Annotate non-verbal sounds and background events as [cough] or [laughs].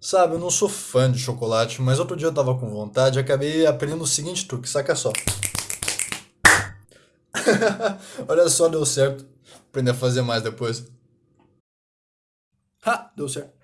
Sabe, eu não sou fã de chocolate, mas outro dia eu tava com vontade e acabei aprendendo o seguinte truque, saca só. [laughs] Olha só, deu certo. Aprender a fazer mais depois. Ha, deu certo.